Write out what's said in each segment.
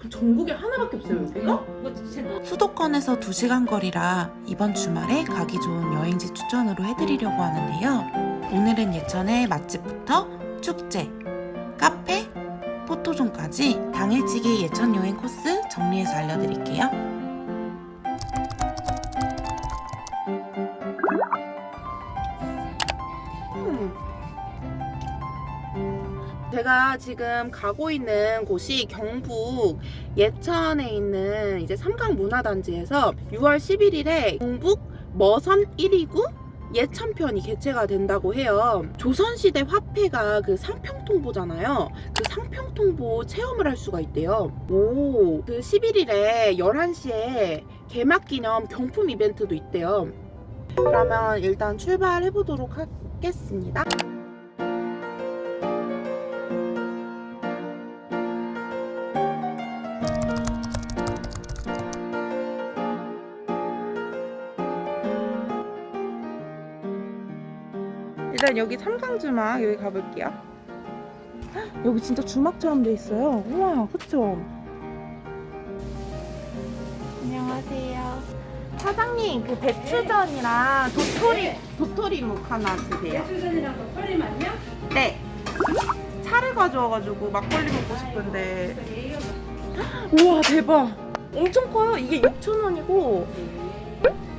그럼 전국에 하나밖에 없어요 여기가? 수도권에서 2시간 거리라 이번 주말에 가기 좋은 여행지 추천으로 해드리려고 하는데요. 오늘은 예천의 맛집부터 축제, 카페, 포토존까지 당일치기 예천 여행 코스 정리해서 알려드릴게요. 제가 지금 가고 있는 곳이 경북 예천에 있는 이제 삼강 문화단지에서 6월 11일에 경북 머선 1위구 예천편이 개최가 된다고 해요. 조선시대 화폐가 그 상평통보잖아요. 그 상평통보 체험을 할 수가 있대요. 오, 그 11일에 11시에 개막 기념 경품 이벤트도 있대요. 그러면 일단 출발해 보도록 하겠습니다. 일단 여기 삼강주막 여기 가볼게요. 헉, 여기 진짜 주막처럼 돼 있어요. 우와, 그쵸? 안녕하세요. 사장님, 그 배추전이랑 도토리, 도토리묵 하나 주세요. 배추전이랑 도토리만요? 네. 차를 가져와가지고 막걸리 먹고 싶은데. 우와, 대박. 엄청 커요. 이게 6,000원이고,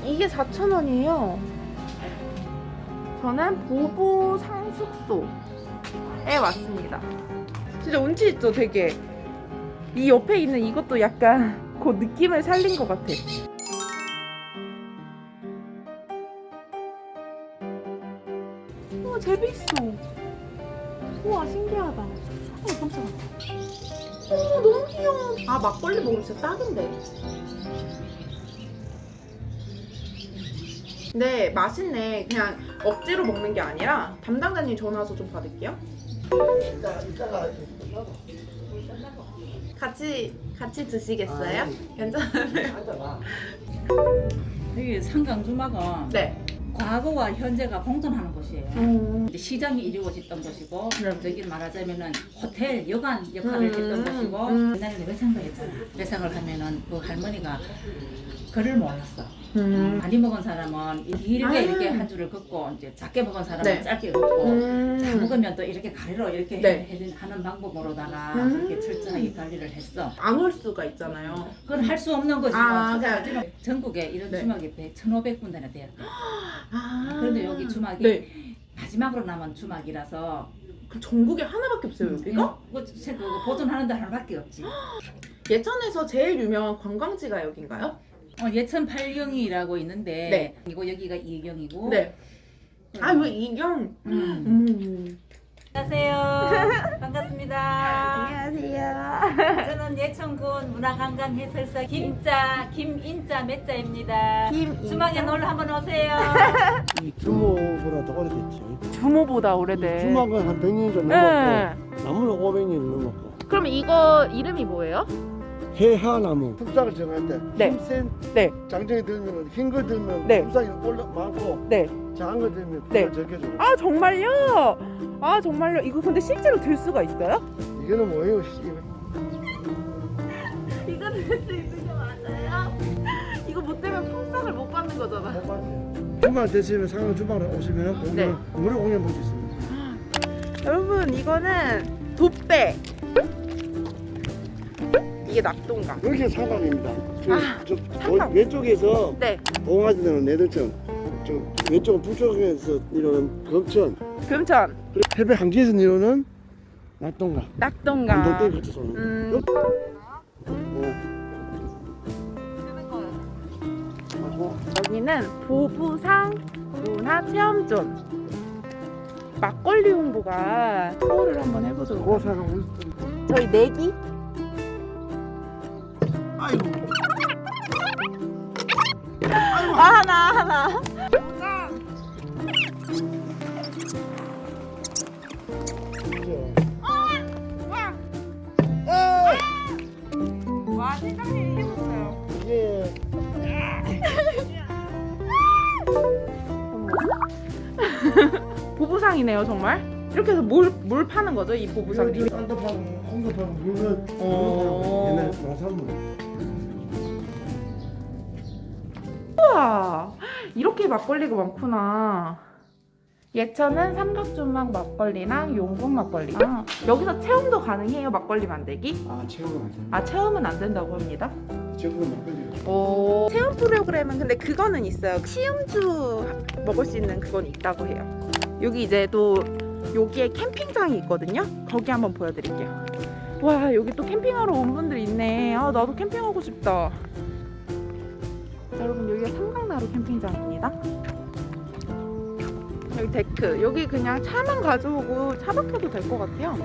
이게 4,000원이에요. 저는 보보 상숙소에 왔습니다. 진짜 운치 있죠, 되게. 이 옆에 있는 이것도 약간 그 느낌을 살린 것 같아. 우와, 재밌어. 우와, 신기하다. 어, 깜짝아. 어, 너무 귀여워. 아, 막걸리 먹으면 진짜 딱인데. 네, 맛있네. 그냥 억지로 먹는 게 아니라 담당자님 전화 와서 좀 받을게요. 같이 같이 드시겠어요? 괜찮아요? 여기 상강주막은 네. 과거와 현재가 공존하는 곳이에요. 음. 시장이 이루어졌던 곳이고 네. 저기 말하자면은 호텔 여관 역할을 음, 했던 곳이고 음. 옛날에 외상가였잖아. 외상을 하면은 그 할머니가 글을 몰랐어. 음. 많이 먹은 사람은 길게 아. 이렇게 한 줄을 긋고 이제 작게 먹은 사람은 네. 짧게 긋고 다 음. 먹으면 또 이렇게 가리로 이렇게 네. 해- 해- 하는 방법으로다가 음. 이렇게 철저하게 관리를 했어. 안 올 수가 있잖아요. 그건 할 수 없는 것이고 아, 찾아가지고 전국에 이런 네. 주막이 100, 1,500군데나 돼요. 아. 그런데 여기 주막이 네. 마지막으로 남은 주막이라서 그럼 전국에 하나밖에 없어요, 여기가? 그, 그, 그 보존하는 데 하나밖에 없지. 예천에서 제일 유명한 관광지가 여긴가요? 어, 예천 팔경이라고 있는데 네. 이거 여기가 이경이고. 네. 아, 왜 이경? 음. 음. 안녕하세요. 반갑습니다. 안녕하세요. 저는 예천군 문화관광 해설사 김자 김인자 몇자입니다. 김 주막에 놀러 한번 오세요. 이 규모보다 더 오래됐지. 주모보다 오래된. 주막은 한 100년 좀 네. 넘었고 나무는 500년 넘었고 그럼 이거 이름이 뭐예요? 해하나무 국상을 정할 때 네. 힘센 네. 장정이 들면 흰 거 들면 네. 국상이 올라 많고 네. 작은 거 들면 네. 줘. 아 정말요? 아 정말요? 이거 근데 실제로 들 수가 있어요? 이거는 뭐예요? 씨. 이거 들 수 있는 게 맞아요? 이거 못 들면 풍상을 못 받는 거잖아. 못 봤지. 주말 되시면 상암 주방에 오시면 공연 네. 무료 공연 볼 수 있습니다. 여러분 이거는 돛대. 이게 낙동강. 여기가 상강입니다. 저, 아, 저 상강. 도- 왼쪽에서 네. 동아지는 내들천, 저 왼쪽 북쪽에서 이루는 금천, 금천. 그리고 해배 항지에서 이루는 낙동강. 낙동강. 안동댐 같이 쏘는. 음. 하고 여기는 보부상 문화체험존. 막걸리 홍보가 투어를 한번 해보도록 저희 내기? 아이고 아 하나 하나. 와 세상에 보부상이네요 정말. 이렇게 해서 뭘, 뭘 파는 거죠 이 보부상이? 딴거 파고 홍도 파고 물건 어. 옛날 농 사 이렇게 막걸리가 많구나. 예천은 삼각조막 막걸리랑 용궁 막걸리. 아, 여기서 체험도 가능해요, 막걸리 만들기? 아 체험은 안 아, 체험은 안 된다고 합니다. 돼. 체험은 막걸리. 오. 체험 프로그램은 근데 그거는 있어요. 시음주 먹을 수 있는 그건 있다고 해요. 여기 이제 또 여기에 캠핑장이 있거든요. 거기 한번 보여드릴게요. 와 여기 또 캠핑하러 온 분들 있네. 아 나도 캠핑하고 싶다. 자, 여러분 여기가 삼강나루 캠핑장입니다. 여기 데크. 여기 그냥 차만 가져오고 차박해도 될 것 같아요.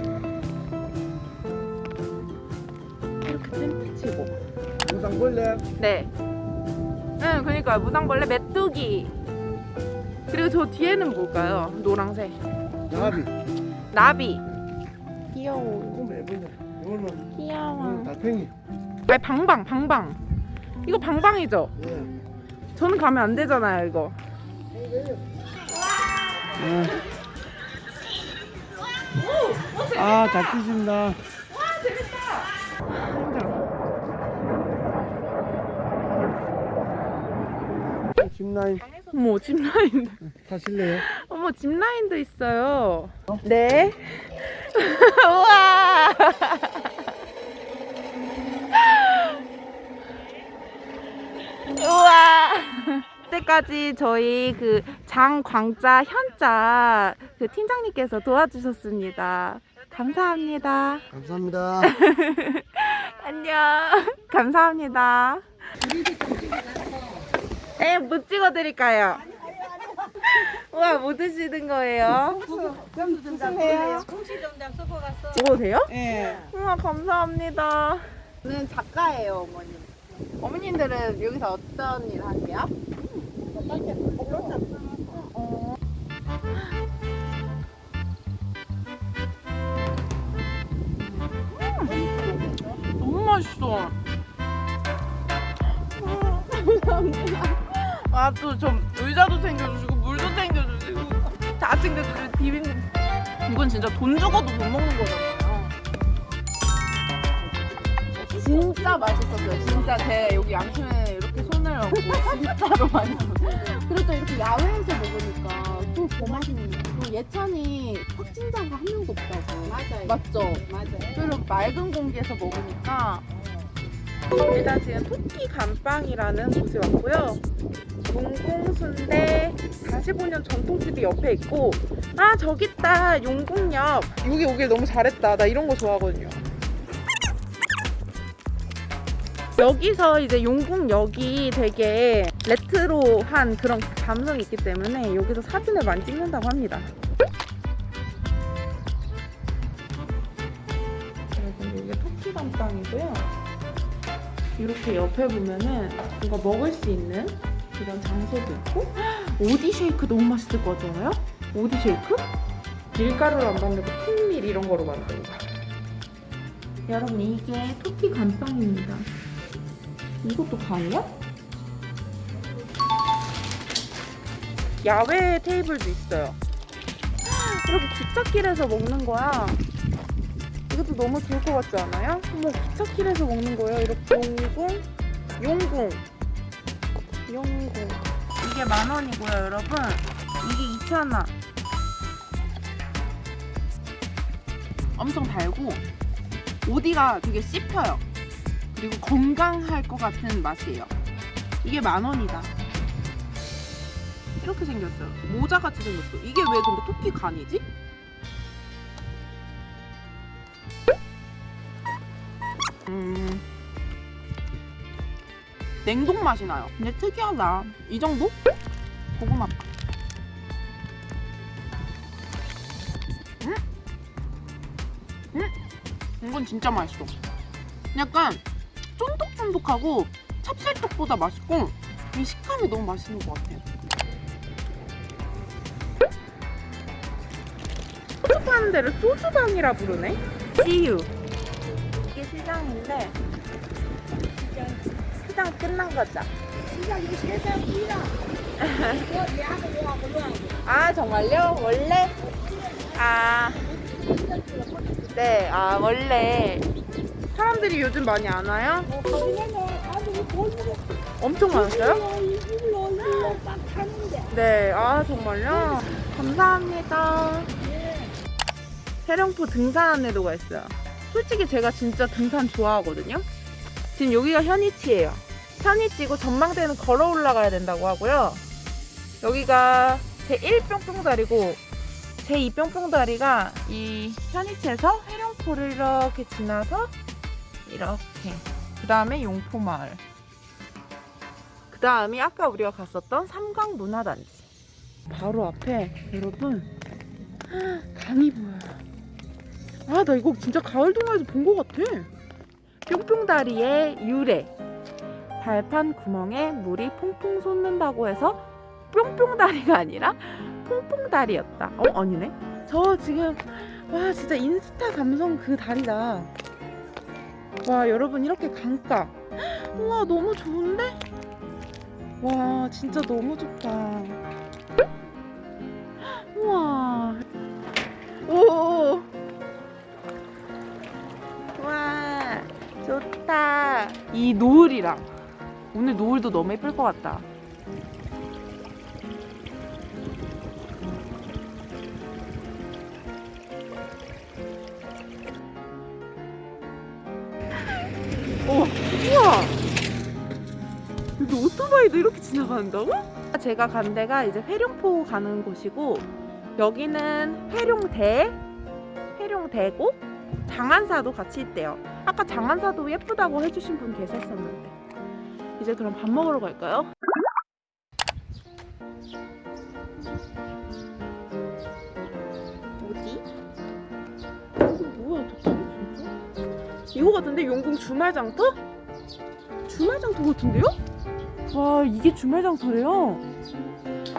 이렇게 텐트 치고. 무당벌레. 네. 응, 그러니까 무당벌레 메뚜기. 그리고 저 뒤에는 뭘까요? 노랑색. 나비. 나비. 귀여워. 이거. 이거는 귀여워. 달팽이. 아니 방방, 방방. 이거 방방이죠? 예. 저는 가면 안 되잖아요, 이거. 아, 잘 뛰신다. 짚라인 어머, 짚라인. 타실래요? 어머, 짚라인도 있어요. 네. 우와. 우와. 때까지 저희 그 장광자 현자 그 팀장님께서 도와주셨습니다. 감사합니다. 감사합니다. 안녕. 감사합니다. 네, 뭐 찍어드릴까요? 우와, 뭐 드시는 거예요? 드세요? 먹어도 돼요? 예. 우와, 감사합니다. 저는 작가예요, 어머님. 어머님들은 여기서 어떤 일 하세요? 어. 음, 너무 맛있어. 아, 또 좀 의자도 챙겨주시고, 물도 챙겨주시고, 다 챙겨주시고, 비빔. 이건 진짜 돈 주고도 못 먹는 거잖아 진짜 맛있었어요. 진짜 제 여기 양심에 이렇게 손을 얹고 진짜로 맛있었어요. 그리고 또 이렇게 야외에서 먹으니까 또 더 맛있는. 그리고 예찬이 확진자가 한 명도 없다고. 맞아요. 맞죠? 맞아요. 그리고 맑은 공기에서 먹으니까 일단 지금 토끼 감빵이라는 곳에 왔고요. 용궁순대 45년 전통집이 옆에 있고 아 저기 있다 용궁역 여기 오길 너무 잘했다 나 이런 거 좋아하거든요. 여기서 이제 용궁역이 되게 레트로한 그런 감성이 있기 때문에 여기서 사진을 많이 찍는다고 합니다. 여러분 여기가 토끼 감빵이고요. 이렇게 옆에 보면은 뭔가 먹을 수 있는 이런 장소도 있고 헉, 오디 쉐이크 너무 맛있을 것 같지 않아요? 오디 쉐이크? 밀가루를 안 만들고 풋밀 이런 거로 만든 거. 여러분 이게 토끼 감빵입니다. 이것도 강이야? 야외 테이블도 있어요. 이렇게 기찻길에서 먹는 거야. 이것도 너무 좋을 것 같지 않아요? 어머 기찻길에서 먹는 거예요. 이렇게 용궁, 용궁, 용궁. 이게 만 원이고요, 여러분. 이게 2천 원. 엄청 달고 오디가 되게 씹혀요. 그리고 건강할 것 같은 맛이에요. 이게 만 원이다. 이렇게 생겼어요. 모자 같이 생겼어. 이게 왜 근데 토끼 간이지? 음. 냉동 맛이 나요. 근데 특이하다. 이 정도? 고구마. 음? 음? 이건 진짜 맛있어. 약간 쫀득쫀득하고 찹쌀떡보다 맛있고 이 식감이 너무 맛있는 것 같아요. 소주 파는 데를 소주방이라 부르네. CU. 이게 시장인데 시장 끝난 거죠? 아 정말요? 원래? 아 네, 아 원래 사람들이 요즘 많이 안 와요? 엄청 많았어요? 네, 아 정말요? 감사합니다. 해령포 등산 안내도가 있어요. 솔직히 제가 진짜 등산 좋아하거든요. 지금 여기가 현이치예요. 현이치고 전망대는 걸어 올라가야 된다고 하고요. 여기가 제1 뿅뿅다리고 제2 뿅뿅다리가 이 현이치에서 해령포를 이렇게 지나서 이렇게. 그 다음에 용포마을. 그 다음이 아까 우리가 갔었던 삼강문화단지. 바로 앞에 여러분. 강이 보여요 아 나 이거 진짜 가을 동화에서 본 것 같아. 뿅뿅다리의 유래. 발판 구멍에 물이 퐁퐁 솟는다고 해서 뿅뿅다리가 아니라 퐁퐁다리였다. 어? 아니네. 저 지금 와 진짜 인스타 감성 그 다리다 와 여러분 이렇게 강가. 우와 너무 좋은데? 와 진짜 너무 좋다. 우와. 오. 와 좋다. 이 노을이랑. 오늘 노을도 너무 예쁠 것 같다 오 우와 여기 오토바이도 이렇게 지나간다고? 제가 간 데가 이제 회룡포 가는 곳이고 여기는 회룡대, 회룡대고 장안사도 같이 있대요. 아까 장안사도 예쁘다고 해주신 분 계셨었는데 이제 그럼 밥 먹으러 갈까요? 이거 같은데 용궁 주말장터? 주말장터 같은데요? 와 이게 주말장터래요?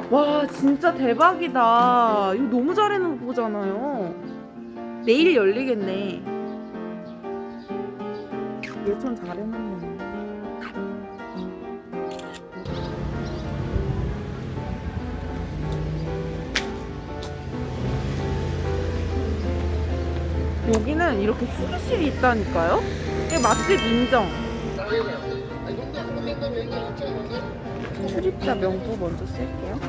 와 진짜 대박이다 이거 너무 잘 해놓은 거잖아요 내일 열리겠네 예전 잘 해놨네 여기는 이렇게 휴게실이 있다니까요? 이게 맛집 인정 출입자 명부 먼저 쓸게요.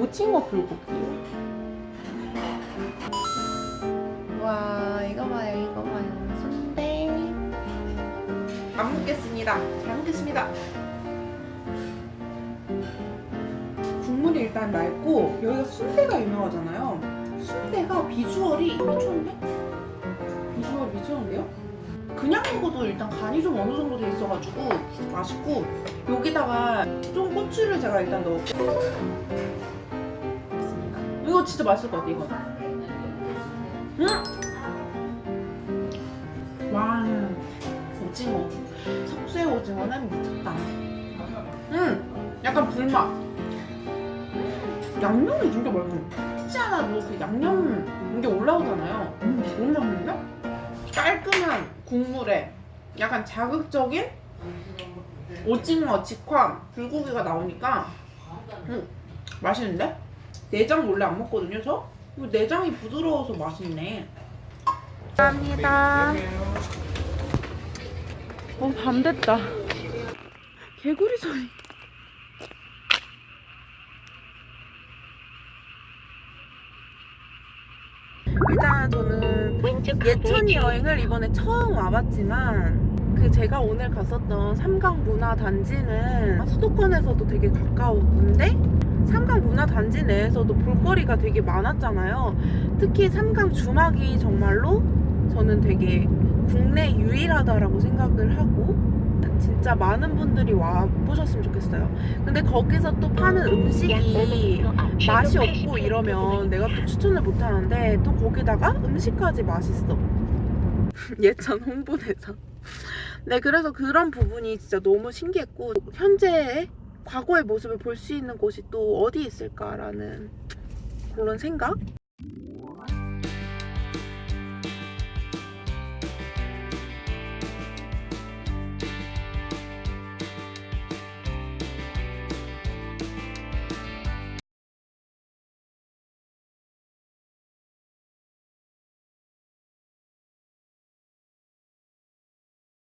오징어 불고기. 와 이거 봐요 이거 봐요 순대. 잘 먹겠습니다. 잘 먹겠습니다. 국물이 일단 맑고 여기가 순대가 유명하잖아요. 순대가 비주얼이 미쳤는데? 비주얼 미쳤는데요? 그냥 먹어도 일단 간이 좀 어느 정도 돼 있어가지고 맛있고 여기다가 좀 고추를 제가 일단 넣을게요. 이거 진짜 맛있을 것 같아 이거. 음! 와 오징어 석쇠 오징어는 미쳤다. 음 약간 불맛. 음, 양념이 진짜 맛있어. 혹시 하나도 그 양념 이게 올라오잖아요. 음, 너무 맛있는데? 깔끔한 국물에 약간 자극적인 오징어, 직화, 불고기가 나오니까 음, 맛있는데? 내장 원래 안 먹거든요, 저? 내장이 부드러워서 맛있네. 감사합니다. 어, 밤 됐다. 개구리 소리. 예천이 여행을 이번에 처음 와봤지만 그 제가 오늘 갔었던 삼강문화단지는 수도권에서도 되게 가까운데 삼강문화단지 내에서도 볼거리가 되게 많았잖아요. 특히 삼강 주막이 정말로 저는 되게 국내 유일하다라고 생각을 하고 진짜 많은 분들이 와 보셨으면 좋겠어요. 근데 거기서 또 파는 음식이 맛이 없고 이러면 내가 또 추천을 못 하는데 또 거기다가 음식까지 맛있어. 예천 홍보대사. 네, 그래서 그런 부분이 진짜 너무 신기했고 현재의 과거의 모습을 볼 수 있는 곳이 또 어디 있을까라는 그런 생각?